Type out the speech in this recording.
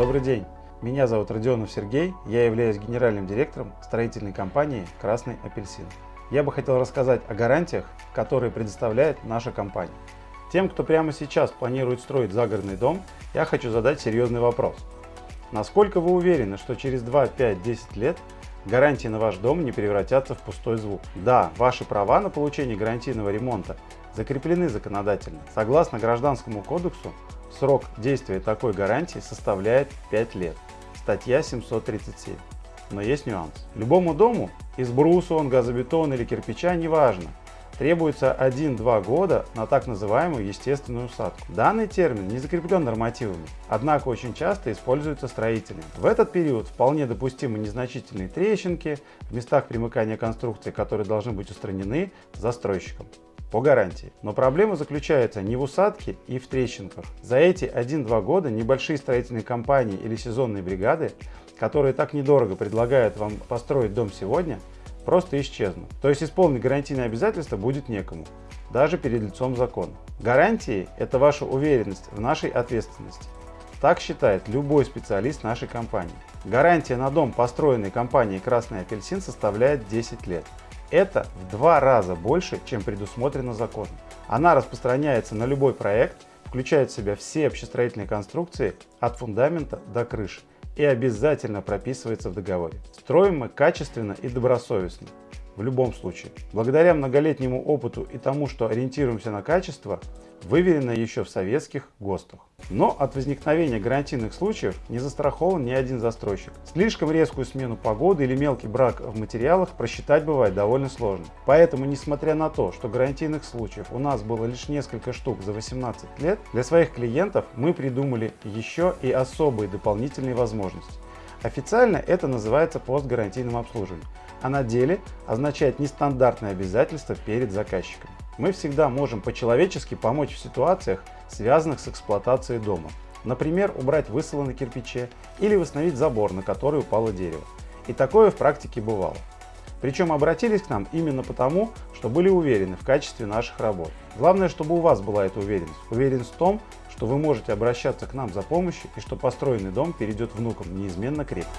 Добрый день! Меня зовут Родионов Сергей, я являюсь генеральным директором строительной компании «Красный апельсин». Я бы хотел рассказать о гарантиях, которые предоставляет наша компания. Тем, кто прямо сейчас планирует строить загородный дом, я хочу задать серьезный вопрос. Насколько вы уверены, что через 2, 5, 10 лет гарантии на ваш дом не превратятся в пустой звук? Да, ваши права на получение гарантийного ремонта закреплены законодательно. Согласно Гражданскому кодексу, срок действия такой гарантии составляет 5 лет. Статья 737. Но есть нюанс. Любому дому, из бруса он, газобетона или кирпича, неважно, требуется 1-2 года на так называемую естественную усадку. Данный термин не закреплен нормативами, однако очень часто используется строителями. В этот период вполне допустимы незначительные трещинки в местах примыкания конструкции, которые должны быть устранены застройщиком по гарантии. Но проблема заключается не в усадке и в трещинках. За эти 1-2 года небольшие строительные компании или сезонные бригады, которые так недорого предлагают вам построить дом сегодня, просто исчезнут. То есть исполнить гарантийные обязательства будет некому, даже перед лицом закона. Гарантии – это ваша уверенность в нашей ответственности. Так считает любой специалист нашей компании. Гарантия на дом, построенный компанией «Красный апельсин» составляет 10 лет. Это в два раза больше, чем предусмотрено законом. Она распространяется на любой проект, включает в себя все общестроительные конструкции от фундамента до крыши и обязательно прописывается в договоре. Строим мы качественно и добросовестно. В любом случае. Благодаря многолетнему опыту и тому, что ориентируемся на качество, выверено еще в советских ГОСТах. Но от возникновения гарантийных случаев не застрахован ни один застройщик. Слишком резкую смену погоды или мелкий брак в материалах просчитать бывает довольно сложно. Поэтому, несмотря на то, что гарантийных случаев у нас было лишь несколько штук за 18 лет, для своих клиентов мы придумали еще и особые дополнительные возможности. Официально это называется постгарантийным обслуживанием, а на деле означает нестандартные обязательства перед заказчиком мы всегда можем по-человечески помочь в ситуациях, связанных с эксплуатацией дома. Например, убрать высыло на кирпиче или восстановить забор, на который упало дерево. И такое в практике бывало. Причем обратились к нам именно потому, что были уверены в качестве наших работ. Главное, чтобы у вас была эта уверенность. Уверенность в том, что вы можете обращаться к нам за помощью и что построенный дом перейдет внукам неизменно крепко.